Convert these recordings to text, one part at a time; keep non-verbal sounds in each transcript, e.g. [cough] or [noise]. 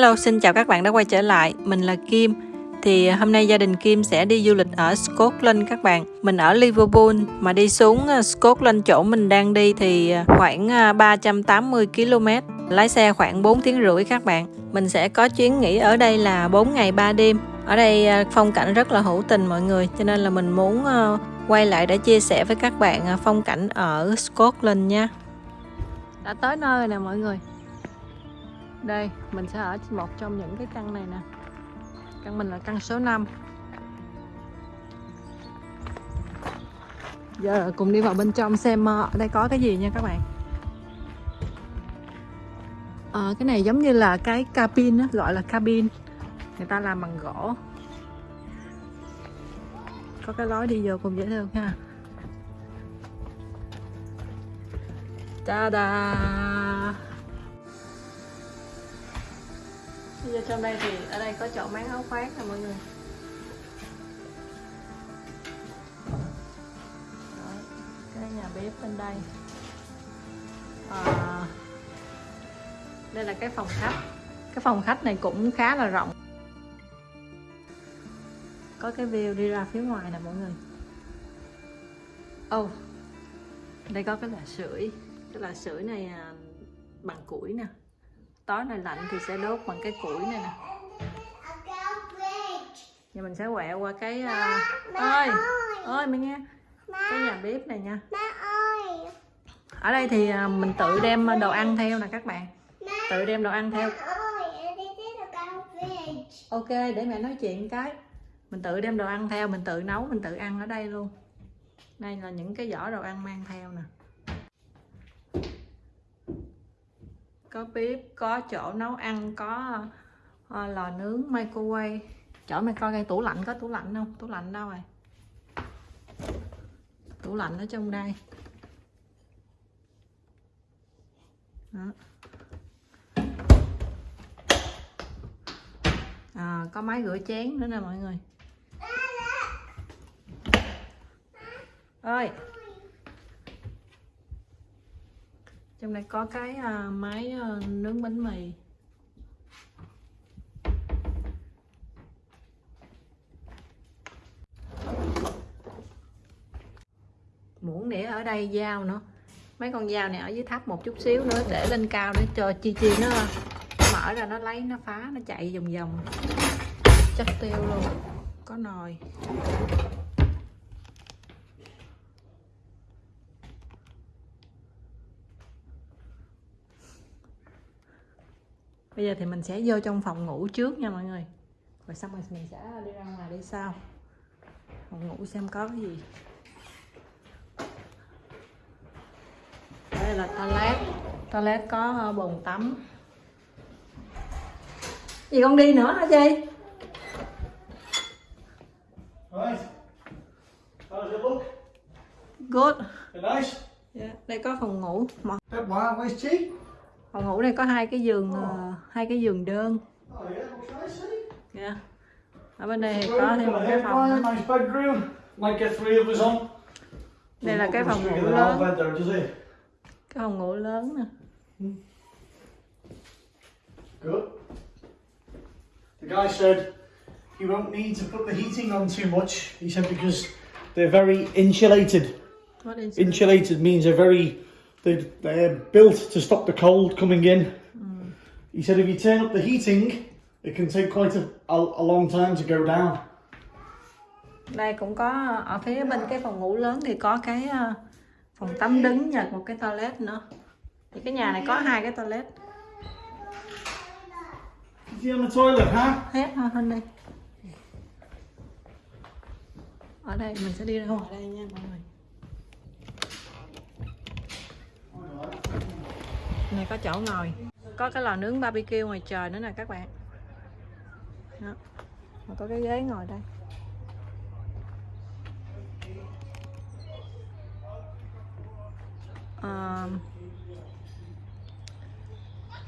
Hello, xin chào các bạn đã quay trở lại. Mình là Kim. Thì à, hôm nay gia đình Kim sẽ đi du lịch ở Scotland các bạn. Mình ở Liverpool mà đi xuống à, Scotland chỗ mình đang đi thì à, khoảng 380 km. Lái xe khoảng 4 tiếng rưỡi các bạn. Mình sẽ có chuyến nghỉ ở đây là 4 ngày 3 đêm. Ở đây phong cảnh rất là hữu tình mọi người, cho nên là mình muốn quay lại để chia sẻ với các bạn phong cảnh ở Scotland nha. Đã tới nơi rồi nè mọi người đây mình sẽ ở một trong những cái căn này nè. Căn mình là căn số 5 giờ cùng đi vào bên trong xem ờ, ở đây có cái gì nha các bạn. À, cái này giống như là cái cabin đó gọi là cabin. Người ta làm bằng gỗ. Có cái lối đi vô cùng dễ thương ha. Ta-da! Như trong đây thì ở đây có chỗ máng áo khoác nè mọi người. Đó, cái nhà bếp bên đây. À, đây là cái phòng khách. Cái phòng khách này cũng khá là rộng. Có cái view đi ra phía ngoài nè mọi người. Ô oh, đây có cái lò sưởi. Cái lò sưởi này à, bằng củi nè tối này lạnh thì sẽ đốt bằng cái củi này nè. Giờ mình sẽ quẹo qua cái uh... ơi ơi. Mày nghe. Cái nhà bếp này nha. Ở đây thì uh, mình tự đem đồ ăn theo nè các bạn. Tự đem đồ ăn theo. Ok để mẹ nói chuyện cái. Mình tự đem đồ ăn theo mình tự nấu mình tự ăn ở đây luôn. Đây là những cái giỏ đồ ăn mang theo nè có bếp có chỗ nấu ăn có uh, lò nướng microwave. Chỗ mày coi cái tủ lạnh có tủ lạnh không? Tủ lạnh đâu rồi? Tủ lạnh ở trong đây. Đó. À, có máy rửa chén nữa nè mọi người. Ơi trong đây có cái uh, máy à, uh, nướng bánh mì. Muỗng để ở đây dao nữa. Mấy con dao này ở dưới thấp một chút xíu nữa để lên cao để cho chi chi nó mở ra nó lấy nó phá nó chạy vòng vòng. Chắc tiêu luôn. Có nồi. Bây giờ thì mình sẽ vô trong phòng ngủ trước nha mọi người. Rồi xong rồi mình sẽ đi ra ngoài đi sau. Phòng ngủ xem có cái gì. Đây là toilet. Toilet có ờ, bồn tắm. Gì con đi nữa hả chị? Good. Nice? yeah. đây có phòng ngủ. Don't mind, where's Chi? Phòng ngủ này có hai cái giường uh, hai cái giường đơn Oh yeah, yeah. ở bên đây thì có thêm một cái phòng nữa. Nice bedroom. Might get three of us on. đây là cái phòng ngủ lớn cái phòng ngủ lớn nè Good. The guy said you won't need to put the heating on too much. He said because they're very insulated. What it? Insulated means they're very they they're built to stop the cold coming in. He said if you turn up the heating, it can take quite a, a, a long time to go down. đây cũng có ở phía bên cái phòng ngủ lớn thì có cái ờ, phòng tắm đứng và một cái toilet nữa thì cái nhà này có hai cái toilet Is he toilet, huh? hết thôi hơn đây ở đây mình sẽ đi ra ngoài đây nha mọi người này có chỗ ngồi. Có cái lò nướng barbecue ngoài trời nữa nè các bạn. Đó. Có cái ghế ngồi đây. À,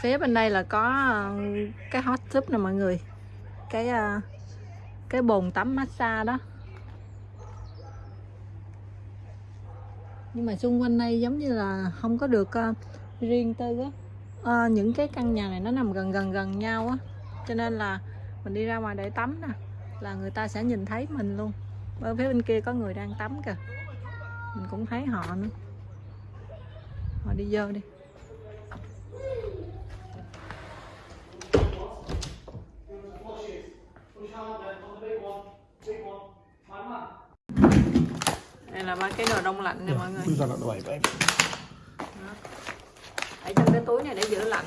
phía bên đây là có ờ, cái hot tub nè mọi người. Cái ờ, cái bồn tắm massage đó. Nhưng mà xung quanh đây giống như là không có được uh, riêng tư á. Uh, những cái căn nhà này nó nằm gần gần gần nhau á. Cho nên là mình đi ra ngoài để tắm nè là người ta sẽ nhìn thấy mình luôn. Ở phía bên kia có người đang tắm kìa. Mình cũng thấy họ nữa. Họ đi vô đi. Là ba cái đồ đông lạnh nè mọi người. that out the way, babe. ở trong cái túi này để giữ lạnh.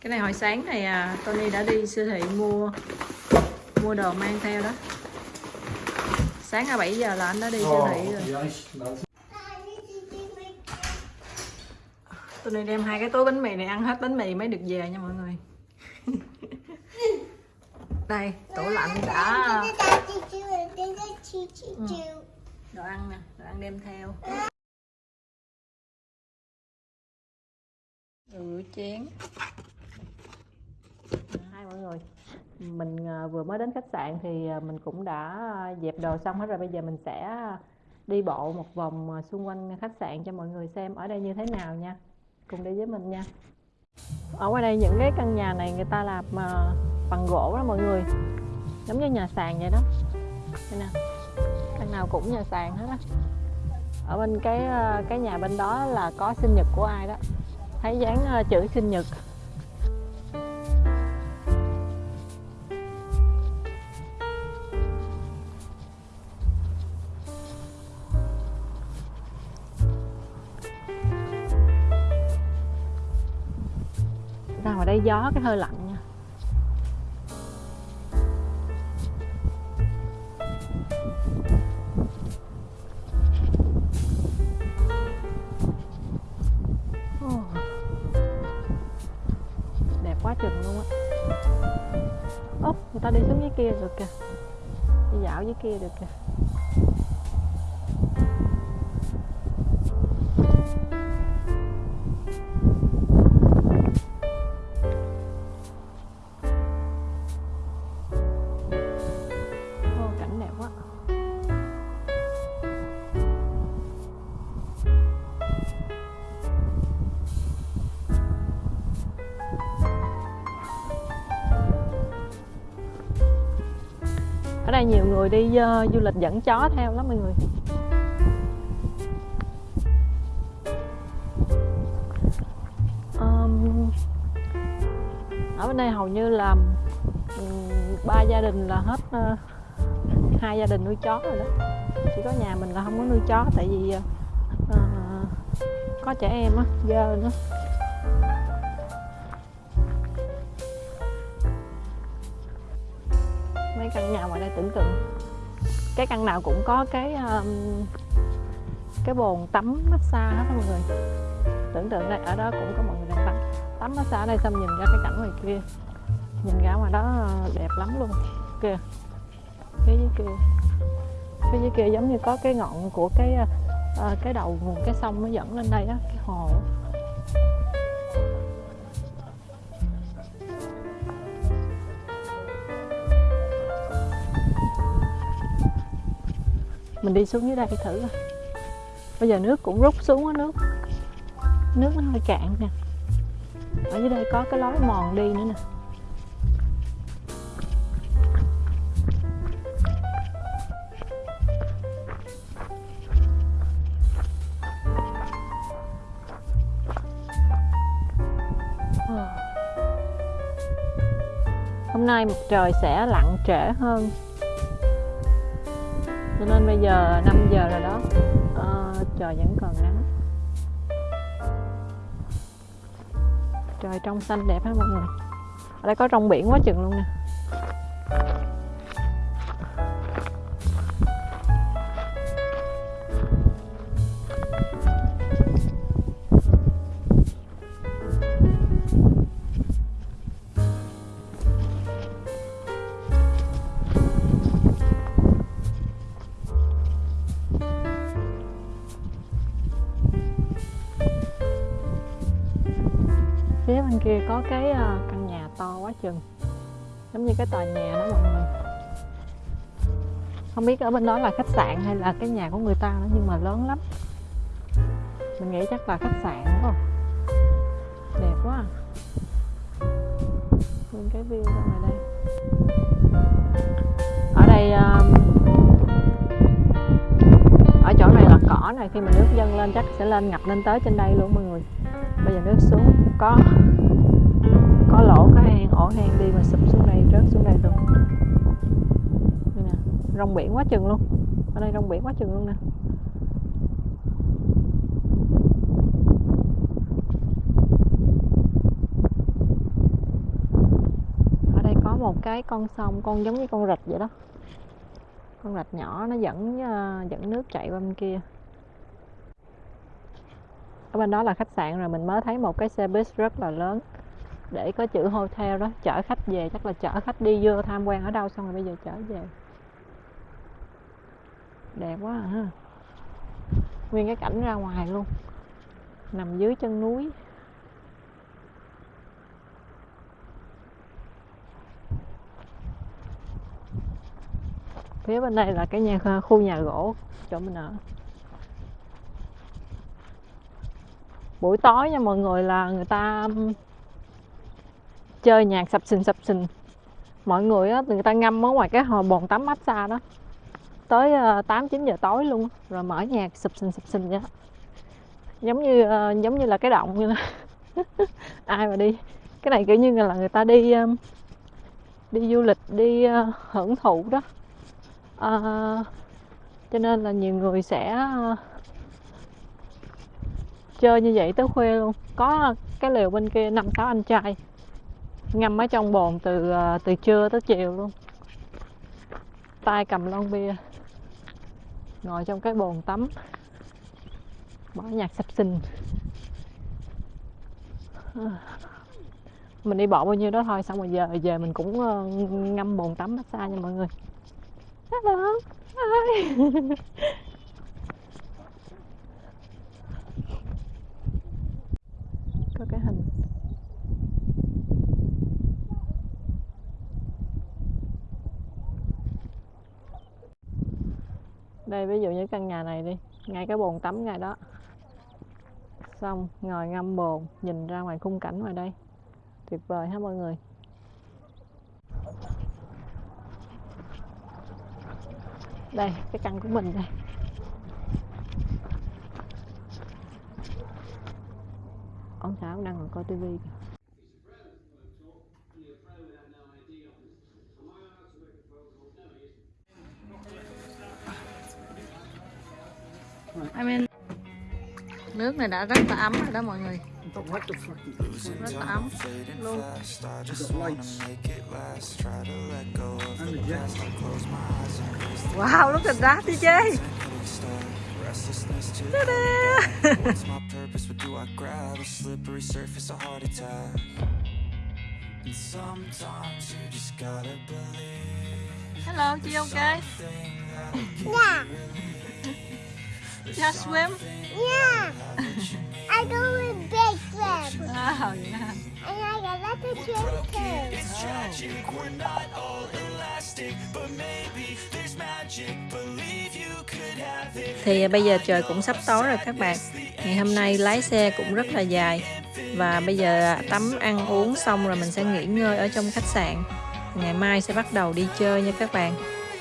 Cái này hồi sáng này à, Tony đã đi siêu thị mua mua đồ mang theo đó. Sáng à 7 giờ là anh đã đi siêu thị rồi. melted. Tony đem hai cái túi bánh mì này ăn hết bánh mì mới được về nha mọi người [laughs] đây tủ lạnh đã. Đồ ăn nè đồ ăn đem theo. Rửa chén. Hai mọi người mình à, vừa mới đến khách sạn thì à, mình cũng đã dẹp đồ xong hết rồi. Bây giờ mình sẽ đi bộ một vòng à, xung quanh khách sạn cho mọi người xem ở đây như thế nào nha. Cùng đi với mình nha. Ở ngoài đây những cái căn nhà này người ta làm bằng gỗ đó mọi người. Giống như nhà sàn vậy đó. Đây nè. Căn nào cũng nhà sàn hết á. Ở bên cái ờ, cái nhà bên đó là có sinh nhật của ai đó. Thấy dán ờ, chữ sinh nhật. Ra ngoài đây gió cái hơi lạnh. Quá chừng luôn á. Ốc, người ta đi xuống dưới kia được kìa. Đi dạo dưới kia được kìa. Đây nhiều người đi uh, du lịch dẫn chó theo lắm mọi người. Um, ở bên đây hầu như là ừm, ba gia đình là hết uh, hai gia đình nuôi chó rồi đó. Chỉ có nhà mình là không có nuôi chó tại vì uh, có trẻ em á dơ nữa. Cái căn nhà ngoài đây tưởng tượng cái căn nào cũng có cái um, cái bồn tắm massage hết mọi người. Tưởng tượng đây ở đó cũng có mọi người đang tắm. Tắm massage ở đây xong nhìn ra cái cảnh ngoài kia. Nhìn ra ngoài đó ờ, đẹp lắm luôn. Kìa. Phía dưới kia. Phía dưới kia giống như có cái ngọn của cái uh, cái đầu nguồn cái sông nó dẫn lên đây á cái hồ mình đi xuống dưới đây thử coi. Bây giờ nước cũng rút xuống á, nước. Nước nó hơi cạn nè. Ở dưới đây có cái lối mòn đi nữa nè. Ờ. Hôm nay mặt trời sẽ lặn trễ hơn cho nên bây giờ 5 giờ rồi đó. À, trời vẫn còn nắng. Trời trong xanh đẹp hết mọi người. Ở đây có rong biển quá chừng luôn nè. Kia có cái ờ, căn nhà to quá chừng. Giống như cái tòa nhà đó mọi người. Không biết ở bên đó là khách sạn hay là cái nhà của người ta nữa, nhưng mà lớn lắm. Mình nghĩ chắc là khách sạn, đúng không? Đẹp quá à. nguyên cái view ra ngoài đây. Ở đây ở chỗ này là cỏ này, khi mà nước dâng lên chắc sẽ lên ngập lên tới trên đây luôn mọi người. Bây giờ nước xuống, có có lỗ có hang ổ hang đi mà sụp xuống đây, rớt xuống đây luôn đây nè, rong biển quá chừng luôn. Ở đây rong biển quá chừng luôn nè. Ở đây có một cái con sông, con giống như con rạch vậy đó. Con rạch nhỏ, nó dẫn ờ, dẫn nước chạy qua bên kia. Ở bên đó là khách sạn rồi, mình mới thấy một cái xe bus rất là lớn để có chữ hotel đó, chở khách về, chắc là chở khách đi vô tham quan ở đâu, xong rồi bây giờ chở về. Đẹp quá à ha. Nguyên cái cảnh ra ngoài luôn. Nằm dưới chân núi. Phía bên đây là cái nhà, khu nhà gỗ, chỗ mình ở. Buổi tối nha, mọi người là người ta chơi nhạc sập sình sập sình. Mọi người á người ta ngâm ở ngoài cái hồ bồn tắm massage đó. Tới ờ, tám chín giờ tối luôn rồi mở nhạc sập sình sập sình vậy giống như ờ, giống như là cái động như [laughs] ai mà đi. Cái này kiểu như là người ta đi ờ, đi du lịch đi ờ, hưởng thụ đó. À, cho nên là nhiều người sẽ chơi như vậy tới khuya luôn. Có cái lều bên kia năm sáu anh trai ngâm ở trong bồn từ ờ, từ trưa tới chiều luôn. Tay cầm lon bia. Ngồi trong cái bồn tắm. Bỏ nhạc sập sinh mình đi bộ bao nhiêu đó thôi, xong rồi giờ về mình cũng ờ, ngâm bồn tắm massage nha mọi người. Hello. Hi. [laughs] Có cái hình. Đây, ví dụ như căn nhà này đi. Ngay cái bồn tắm ngay đó. Xong, ngồi ngâm bồn, nhìn ra ngoài khung cảnh ngoài đây. Tuyệt vời ha mọi người. Đây, cái căn của mình đây. Ông xã đang ngồi coi tivi kìa. Này đã rất là ấm rồi đó mọi người rất là ấm luôn wow look at that DJ Ta-da! What's my purpose? What do I grab? A slippery surface, a heart attack. And sometimes you just gotta believe Hello, chị okay? Yeah, Just swim? yeah. I go with big flip. Oh, yeah. And I got lots of swim too. it's tragic. We're not all elastic, but maybe there's magic. Believe you could have it. Thì bây giờ trời cũng sắp tối rồi các bạn Ngày hôm nay lái xe cũng rất là dài Và bây giờ tắm ăn uống xong rồi mình sẽ nghỉ ngơi ở trong khách sạn Ngày mai sẽ bắt đầu đi chơi nha các bạn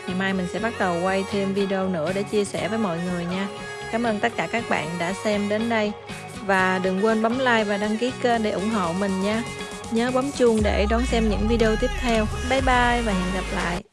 Ngày mai mình sẽ bắt đầu quay thêm video nữa để chia sẻ với mọi người nha Cảm ơn tất cả các bạn đã xem đến đây. Và đừng quên bấm like và đăng ký kênh để ủng hộ mình nha. Nhớ bấm chuông để đón xem những video tiếp theo. Bye bye và hẹn gặp lại.